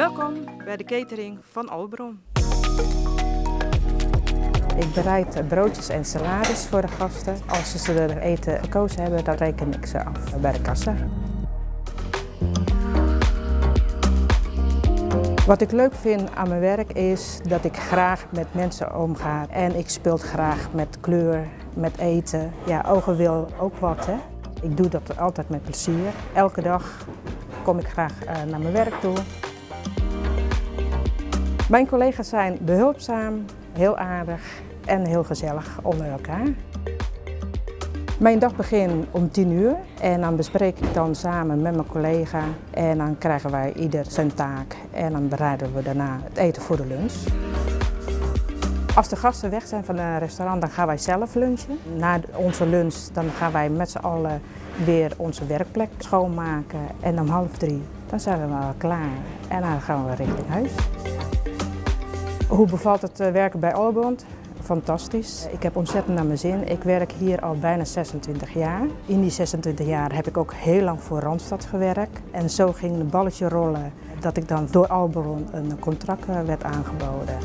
Welkom bij de catering van Albron. Ik bereid broodjes en salades voor de gasten. Als ze er eten gekozen hebben, dan reken ik ze af bij de kassa. Wat ik leuk vind aan mijn werk is dat ik graag met mensen omga. En ik speel graag met kleur, met eten. Ja, ogen wil ook wat. Hè? Ik doe dat altijd met plezier. Elke dag kom ik graag eh, naar mijn werk toe. Mijn collega's zijn behulpzaam, heel aardig en heel gezellig onder elkaar. Mijn dag begint om 10 uur en dan bespreek ik dan samen met mijn collega en dan krijgen wij ieder zijn taak en dan bereiden we daarna het eten voor de lunch. Als de gasten weg zijn van het restaurant, dan gaan wij zelf lunchen. Na onze lunch dan gaan wij met z'n allen weer onze werkplek schoonmaken en om half drie dan zijn we wel klaar en dan gaan we richting huis. Hoe bevalt het eh, werken bij Allbond? Fantastisch. Ik heb ontzettend naar mijn zin. Ik werk hier al bijna 26 jaar. In die 26 jaar heb ik ook heel lang voor Randstad gewerkt. En zo ging een balletje rollen dat ik dan door Alberon een contract eh, werd aangeboden.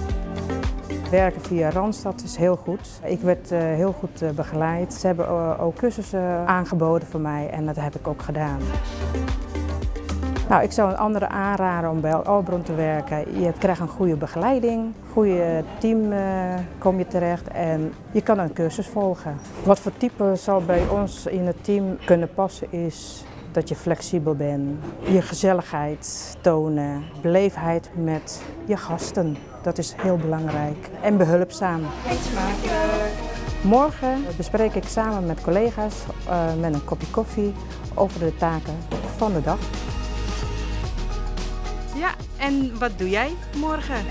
Werken via Randstad is heel goed. Ik werd eh, heel goed begeleid. Ze hebben ook cursussen aangeboden voor mij en dat heb ik ook gedaan. Nou, ik zou een andere aanraden om bij Albron te werken. Je krijgt een goede begeleiding, goede team uh, kom je terecht en je kan een cursus volgen. Wat voor type zal bij ons in het team kunnen passen is dat je flexibel bent, je gezelligheid tonen, beleefdheid met je gasten. Dat is heel belangrijk. En behulpzaam. Morgen bespreek ik samen met collega's uh, met een kopje koffie over de taken van de dag. Ja, en wat doe jij morgen?